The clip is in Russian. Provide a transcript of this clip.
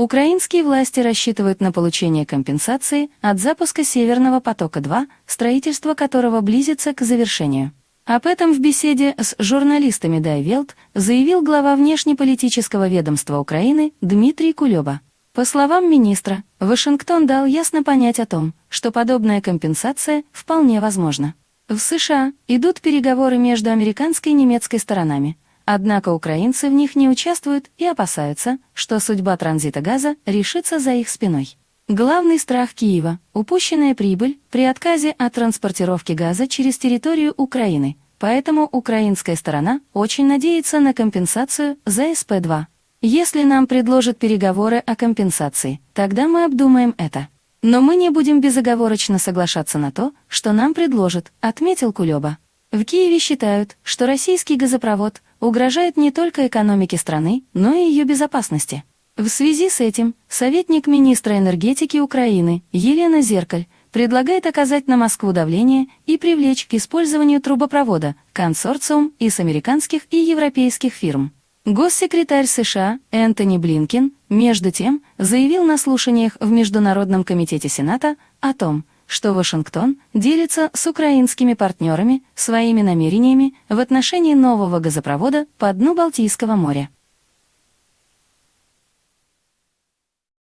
Украинские власти рассчитывают на получение компенсации от запуска Северного потока-2, строительство которого близится к завершению. Об этом в беседе с журналистами Дайвелт заявил глава внешнеполитического ведомства Украины Дмитрий Кулеба. По словам министра, Вашингтон дал ясно понять о том, что подобная компенсация вполне возможна. В США идут переговоры между американской и немецкой сторонами, Однако украинцы в них не участвуют и опасаются, что судьба транзита газа решится за их спиной. Главный страх Киева – упущенная прибыль при отказе от транспортировки газа через территорию Украины, поэтому украинская сторона очень надеется на компенсацию за СП-2. Если нам предложат переговоры о компенсации, тогда мы обдумаем это. Но мы не будем безоговорочно соглашаться на то, что нам предложат, отметил Кулеба. В Киеве считают, что российский газопровод угрожает не только экономике страны, но и ее безопасности. В связи с этим советник министра энергетики Украины Елена Зеркаль предлагает оказать на Москву давление и привлечь к использованию трубопровода консорциум из американских и европейских фирм. Госсекретарь США Энтони Блинкин, между тем, заявил на слушаниях в Международном комитете Сената о том, что Вашингтон делится с украинскими партнерами своими намерениями в отношении нового газопровода по дну Балтийского моря.